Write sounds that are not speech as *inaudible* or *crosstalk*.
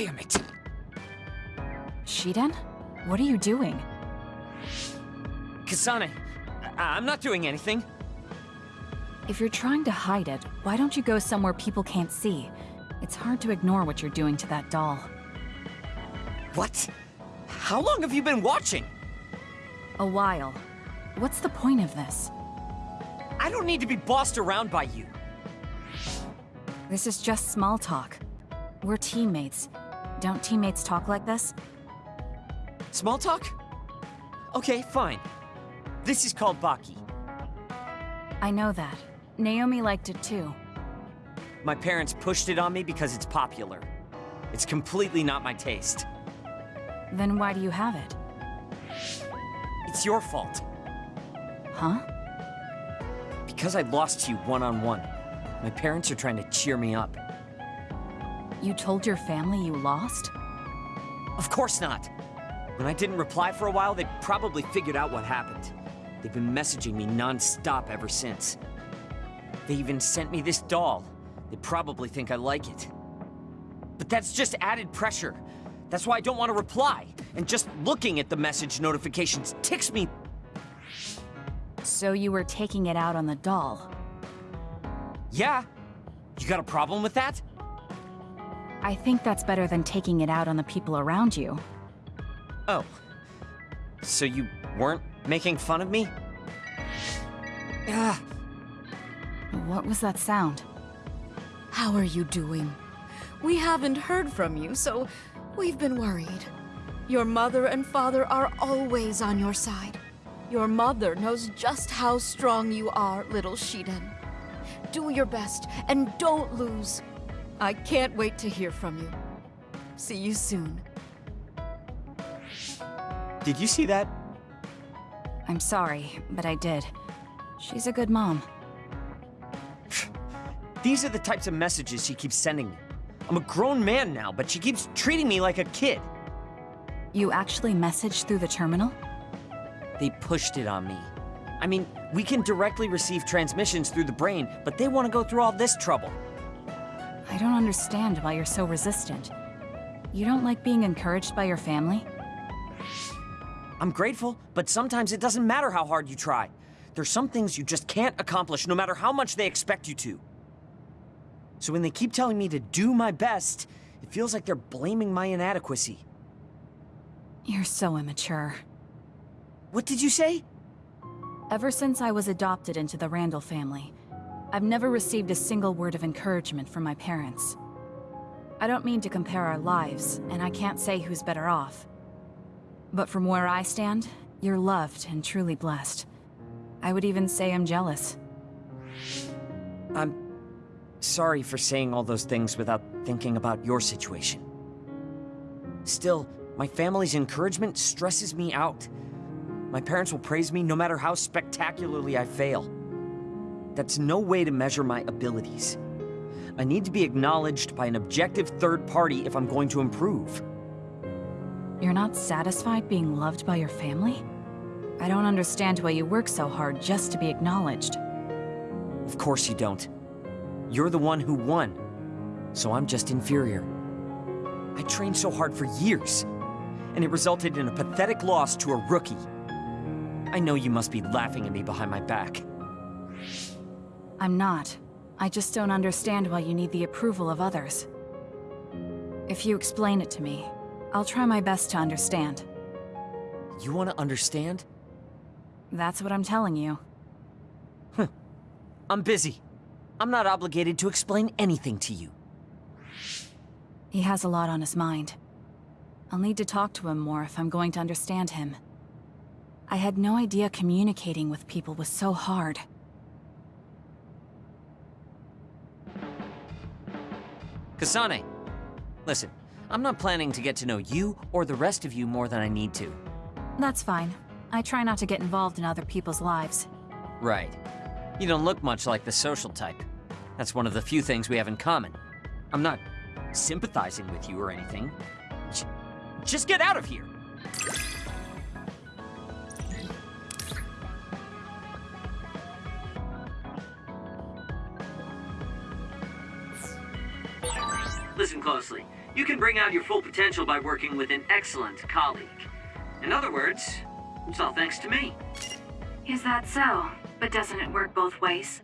Damn it! Shiden? What are you doing? Kasane, I I'm not doing anything. If you're trying to hide it, why don't you go somewhere people can't see? It's hard to ignore what you're doing to that doll. What? How long have you been watching? A while. What's the point of this? I don't need to be bossed around by you. This is just small talk. We're teammates. Don't teammates talk like this? Small talk? Okay, fine. This is called Baki. I know that. Naomi liked it too. My parents pushed it on me because it's popular. It's completely not my taste. Then why do you have it? It's your fault. Huh? Because I lost to you one-on-one. My parents are trying to cheer me up. You told your family you lost? Of course not. When I didn't reply for a while, they probably figured out what happened. They've been messaging me non-stop ever since. They even sent me this doll. They probably think I like it. But that's just added pressure. That's why I don't want to reply. And just looking at the message notifications ticks me. So you were taking it out on the doll. Yeah. You got a problem with that? I think that's better than taking it out on the people around you. Oh. So you weren't making fun of me? Ah, What was that sound? How are you doing? We haven't heard from you, so we've been worried. Your mother and father are always on your side. Your mother knows just how strong you are, little Shiden. Do your best and don't lose. I can't wait to hear from you. See you soon. did you see that? I'm sorry, but I did. She's a good mom. *sighs* These are the types of messages she keeps sending me. I'm a grown man now, but she keeps treating me like a kid. You actually messaged through the terminal? They pushed it on me. I mean, we can directly receive transmissions through the brain, but they want to go through all this trouble. I don't understand why you're so resistant. You don't like being encouraged by your family? I'm grateful, but sometimes it doesn't matter how hard you try. There's some things you just can't accomplish no matter how much they expect you to. So when they keep telling me to do my best, it feels like they're blaming my inadequacy. You're so immature. What did you say? Ever since I was adopted into the Randall family, I've never received a single word of encouragement from my parents. I don't mean to compare our lives, and I can't say who's better off. But from where I stand, you're loved and truly blessed. I would even say I'm jealous. I'm sorry for saying all those things without thinking about your situation. Still, my family's encouragement stresses me out. My parents will praise me no matter how spectacularly I fail. That's no way to measure my abilities. I need to be acknowledged by an objective third party if I'm going to improve. You're not satisfied being loved by your family? I don't understand why you work so hard just to be acknowledged. Of course you don't. You're the one who won, so I'm just inferior. I trained so hard for years, and it resulted in a pathetic loss to a rookie. I know you must be laughing at me behind my back. I'm not. I just don't understand why you need the approval of others. If you explain it to me, I'll try my best to understand. You want to understand? That's what I'm telling you. I'm busy. I'm not obligated to explain anything to you. He has a lot on his mind. I'll need to talk to him more if I'm going to understand him. I had no idea communicating with people was so hard. Kasane, listen, I'm not planning to get to know you or the rest of you more than I need to. That's fine. I try not to get involved in other people's lives. Right. You don't look much like the social type. That's one of the few things we have in common. I'm not sympathizing with you or anything. J- Just get out of here! Listen closely. You can bring out your full potential by working with an excellent colleague. In other words, it's all thanks to me. Is that so? But doesn't it work both ways?